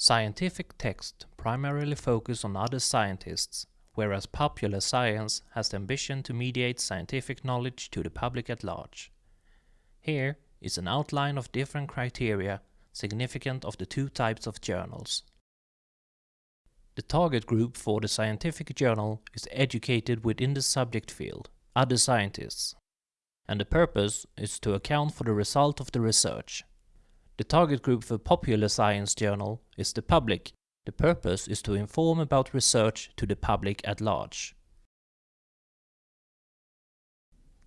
Scientific texts primarily focus on other scientists, whereas popular science has the ambition to mediate scientific knowledge to the public at large. Here is an outline of different criteria significant of the two types of journals. The target group for the scientific journal is educated within the subject field, other scientists, and the purpose is to account for the result of the research. The target group for popular science journal is the public. The purpose is to inform about research to the public at large.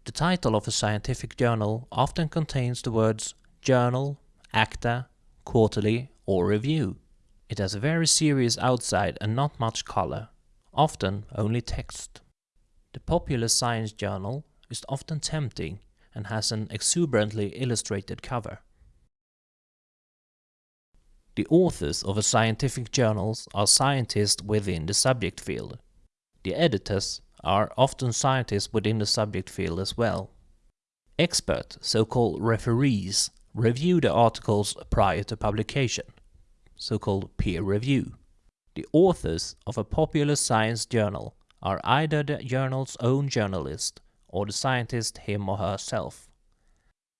The title of a scientific journal often contains the words journal, acta, quarterly or review. It has a very serious outside and not much color, often only text. The popular science journal is often tempting and has an exuberantly illustrated cover. The authors of a scientific journals are scientists within the subject field. The editors are often scientists within the subject field as well. Expert, so-called referees, review the articles prior to publication, so-called peer review. The authors of a popular science journal are either the journal's own journalist or the scientist him or herself.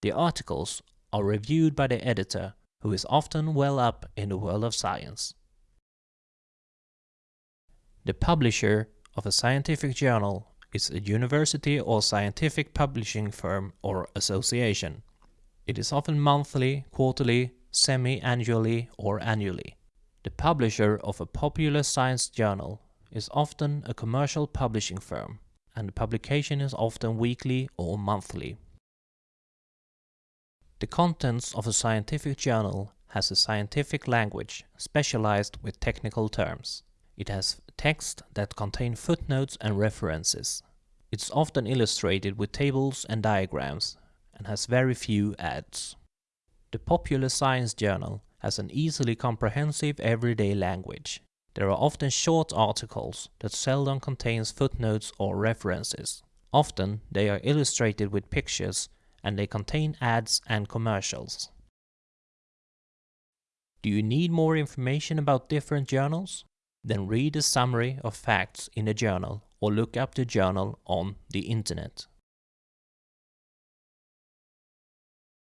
The articles are reviewed by the editor who is often well up in the world of science. The publisher of a scientific journal is a university or scientific publishing firm or association. It is often monthly, quarterly, semi-annually or annually. The publisher of a popular science journal is often a commercial publishing firm, and the publication is often weekly or monthly. The contents of a scientific journal has a scientific language specialized with technical terms. It has text that contain footnotes and references. It's often illustrated with tables and diagrams and has very few ads. The popular science journal has an easily comprehensive everyday language. There are often short articles that seldom contains footnotes or references. Often they are illustrated with pictures and they contain ads and commercials. Do you need more information about different journals? Then read a summary of facts in a journal or look up the journal on the internet.